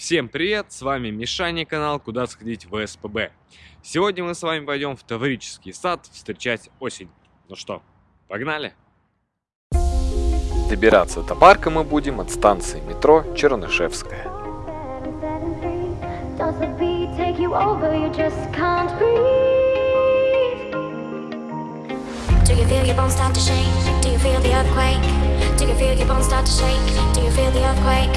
Всем привет, с вами Мишаня канал «Куда сходить в СПБ». Сегодня мы с вами пойдем в Таврический сад встречать осень. Ну что, погнали? Добираться до парка мы будем от станции метро Чернышевская. Do you feel your bones start to shake? Do you feel the earthquake?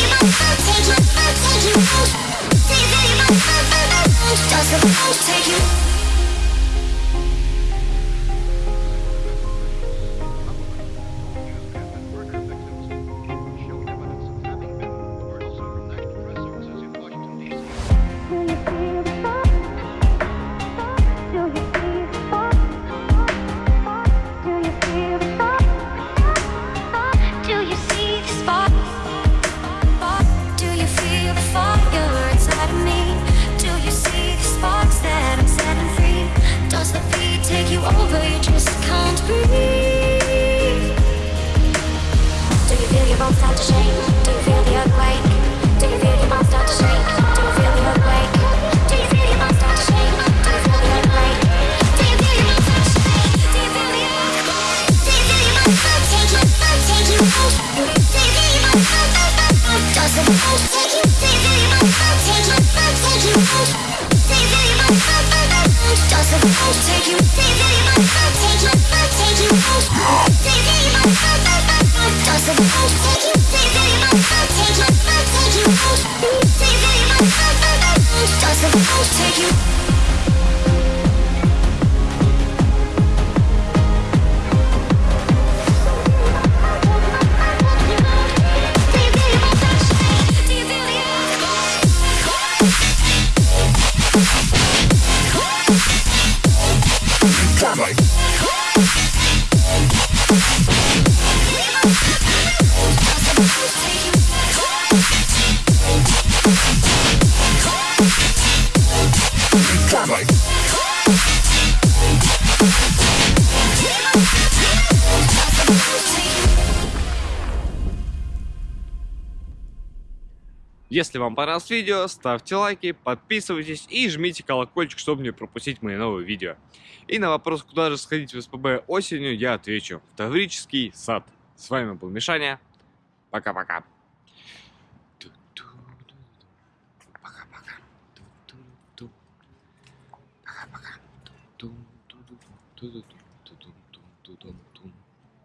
Take you. Если вам понравилось видео, ставьте лайки, подписывайтесь и жмите колокольчик, чтобы не пропустить мои новые видео. И на вопрос, куда же сходить в СПБ осенью, я отвечу. В Таврический сад. С вами был Мишаня. Пока-пока. Пока-пока.